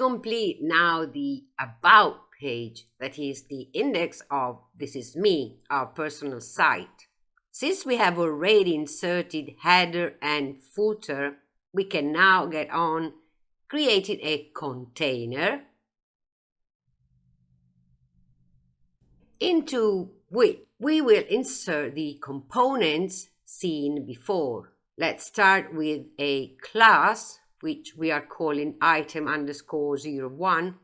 complete now the About page, that is the index of This Is Me, our personal site. Since we have already inserted header and footer, we can now get on creating a container into which we will insert the components seen before. Let's start with a class, which we are calling item underscore 01.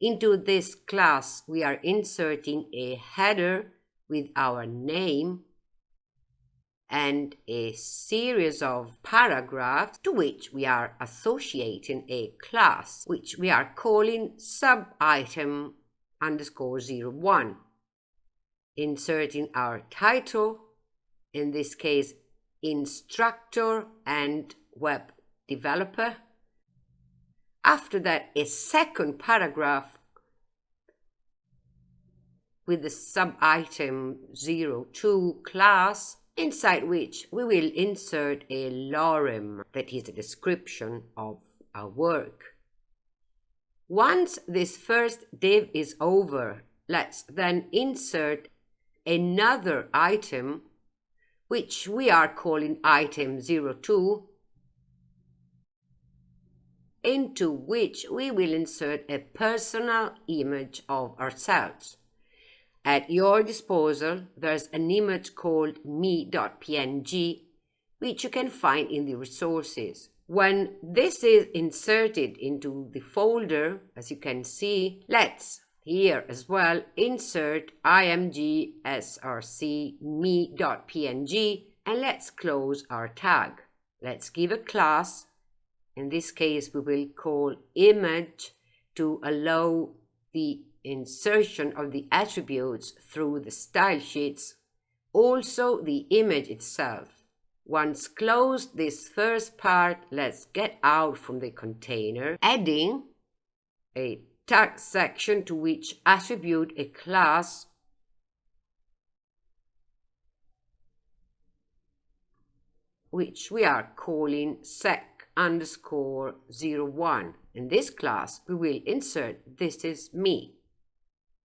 Into this class, we are inserting a header with our name and a series of paragraphs to which we are associating a class, which we are calling subitem underscore 01. Inserting our title, in this case, instructor and web developer. After that, a second paragraph with the subitem 02 class inside which we will insert a lorem, that is a description of our work. Once this first div is over, let's then insert another item, which we are calling item 02, into which we will insert a personal image of ourselves. At your disposal, there's an image called me.png, which you can find in the resources. When this is inserted into the folder, as you can see, let's here as well insert img src me.png and let's close our tag. Let's give a class. In this case, we will call image to allow the insertion of the attributes through the style sheets, also the image itself. Once closed this first part, let's get out from the container, adding a tag section to which attribute a class which we are calling sec underscore 01. In this class, we will insert this is me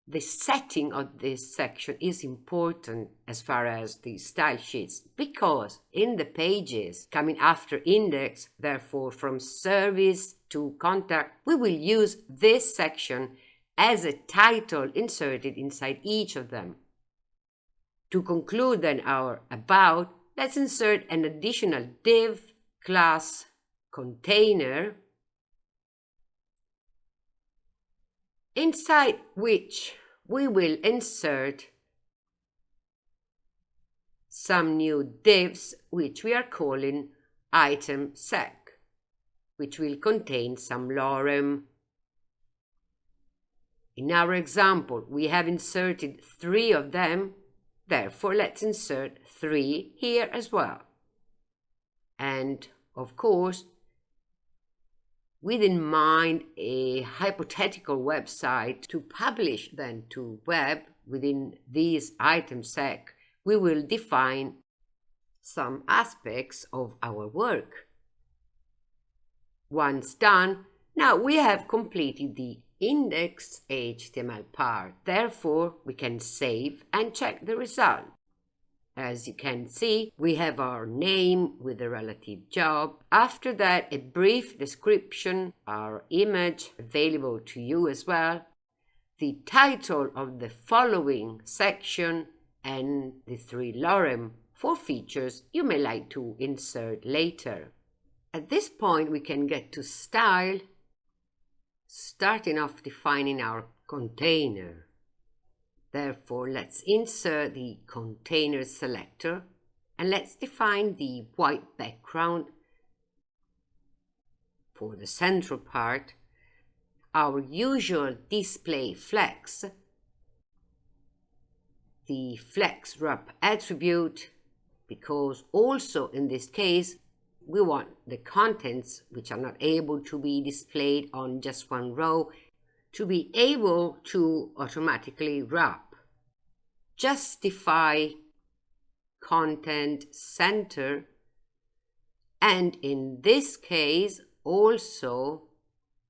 the setting of this section is important as far as the style sheets because in the pages coming after index, therefore from service to contact, we will use this section as a title inserted inside each of them. To conclude then our about, let's insert an additional div class container inside which we will insert some new divs which we are calling item sec, which will contain some lorem. In our example, we have inserted three of them, therefore let's insert three here as well. And of course, with in mind a hypothetical website to publish then to web within these item sec, we will define some aspects of our work. Once done, now we have completed the index HTML part. Therefore, we can save and check the result. As you can see, we have our name with the relative job. After that, a brief description, our image available to you as well, the title of the following section, and the three lorem for features you may like to insert later. At this point, we can get to style, starting off defining our container. Therefore, let's insert the container selector and let's define the white background. For the central part, our usual display flex, the flex wrap attribute, because also in this case, we want the contents which are not able to be displayed on just one row to be able to automatically wrap justify content center and in this case also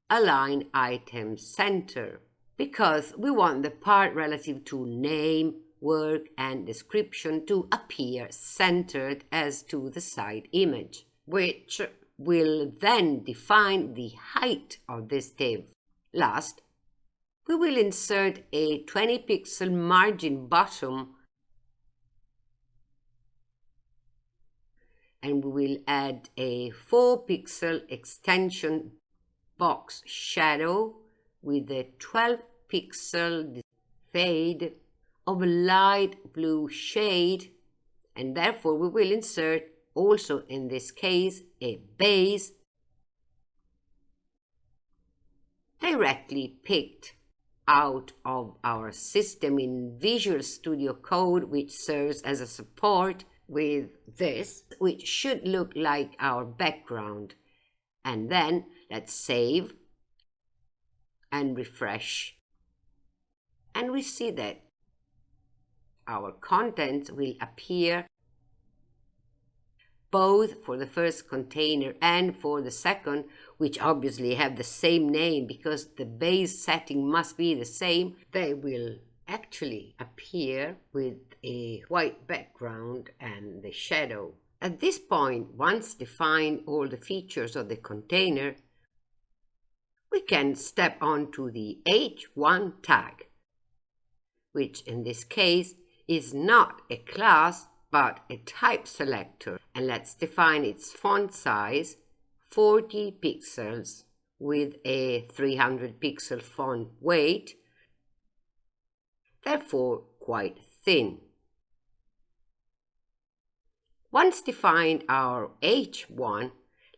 align item center because we want the part relative to name, work and description to appear centered as to the side image, which will then define the height of this div. Last, we will insert a 20 pixel margin bottom and we will add a 4 pixel extension box shadow with a 12 pixel fade of a light blue shade. And therefore we will insert also in this case a base directly picked out of our system in Visual Studio Code which serves as a support with this which should look like our background. And then let's save and refresh. And we see that our content will appear both for the first container and for the second, which obviously have the same name because the base setting must be the same, they will actually appear with a white background and the shadow. At this point, once defined all the features of the container, we can step on to the H1 tag, which in this case is not a class but a type selector. And let's define its font size 40 pixels with a 300 pixel font weight, therefore quite thin. Once defined our H1,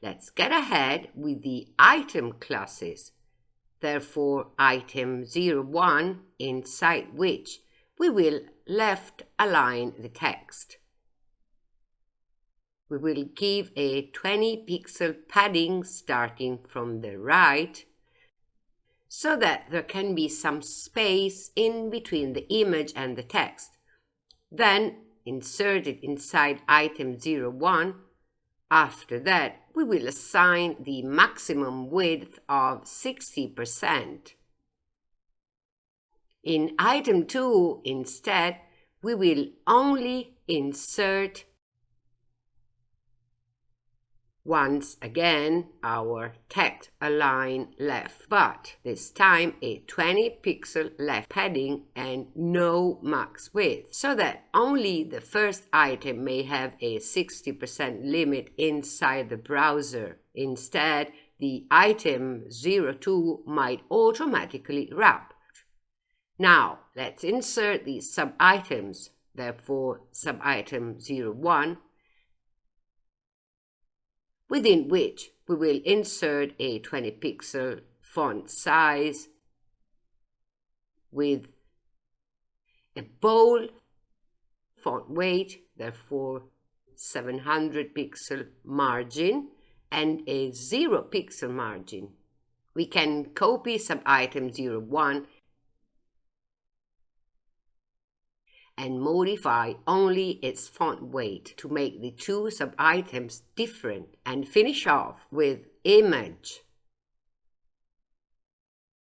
let's get ahead with the item classes. Therefore, item 01, inside which we will left align the text. We will give a 20 pixel padding starting from the right so that there can be some space in between the image and the text. Then insert it inside item 01. After that, we will assign the maximum width of 60%. In item 2, instead, we will only insert once again our text align left, but this time a 20 pixel left padding and no max width, so that only the first item may have a 60% limit inside the browser. Instead, the item 02 might automatically wrap. Now, let's insert these sub-items. Therefore, sub-item 01 within which we will insert a 20 pixel font size with a bold font weight, therefore 700 pixel margin and a 0 pixel margin. We can copy sub-item 01 and modify only its font weight to make the two sub-items different and finish off with image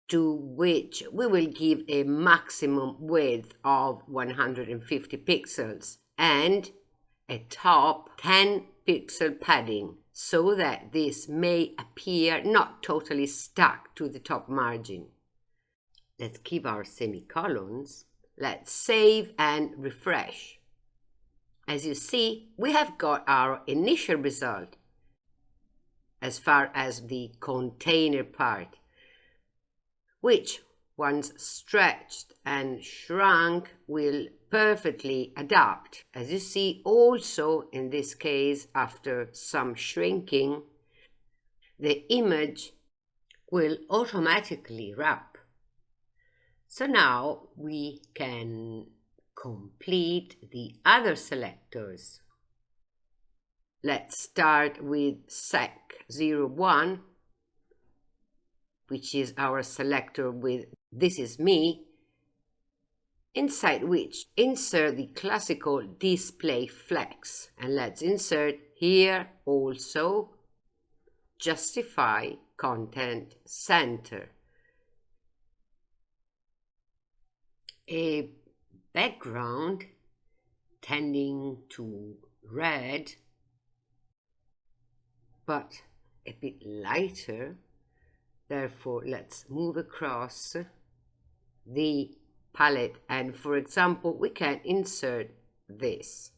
to which we will give a maximum width of 150 pixels and a top 10 pixel padding so that this may appear not totally stuck to the top margin. Let's keep our semicolons Let's save and refresh. As you see, we have got our initial result as far as the container part, which once stretched and shrunk will perfectly adapt. As you see also in this case after some shrinking, the image will automatically wrap so now we can complete the other selectors. Let's start with sec01, which is our selector with this is me, inside which insert the classical display flex. And let's insert here also justify content center. A background tending to red but a bit lighter. Therefore let's move across the palette. And for example we can insert this.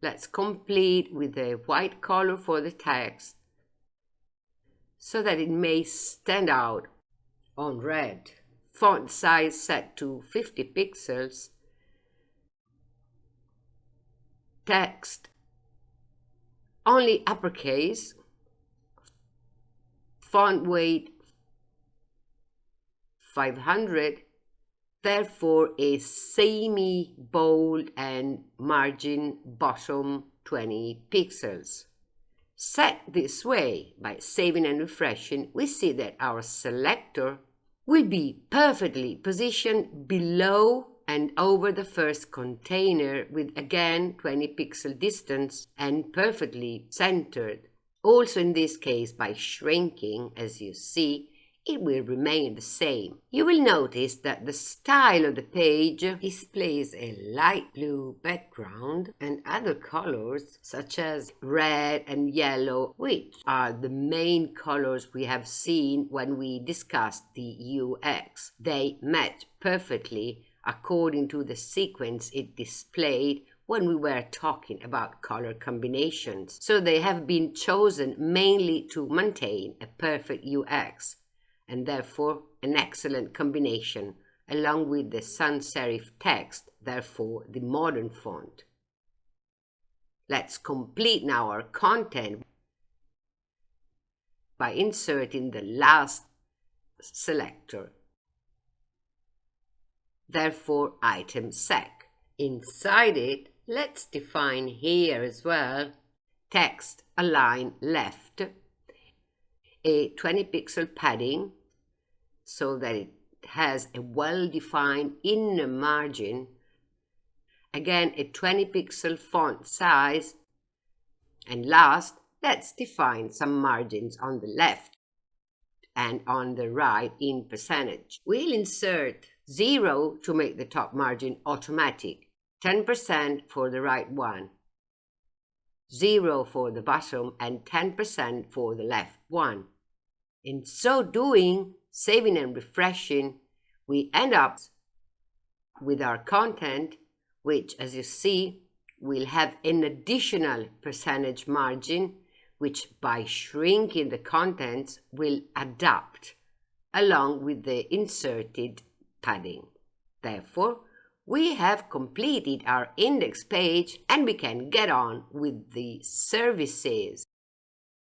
Let's complete with a white color for the text so that it may stand out on red font size set to 50 pixels. Text. Only uppercase. Font weight 500 therefore a semi bold and margin bottom 20 pixels. Set this way by saving and refreshing we see that our selector will be perfectly positioned below and over the first container with again 20 pixel distance and perfectly centered. Also in this case by shrinking as you see it will remain the same. You will notice that the style of the page displays a light blue background and other colors such as red and yellow, which are the main colors we have seen when we discussed the UX. They match perfectly according to the sequence it displayed when we were talking about color combinations. So they have been chosen mainly to maintain a perfect UX and therefore an excellent combination along with the sans serif text, therefore the modern font. Let's complete now our content by inserting the last selector therefore item sec. Inside it, let's define here as well text align left, a 20 pixel padding so that it has a well-defined inner margin, again a 20 pixel font size, and last, let's define some margins on the left and on the right in percentage. We'll insert 0 to make the top margin automatic, 10% for the right one, 0 for the bottom, and 10% for the left one. In so doing, saving and refreshing, we end up with our content, which, as you see, will have an additional percentage margin, which by shrinking the contents will adapt along with the inserted padding. Therefore, we have completed our index page and we can get on with the services.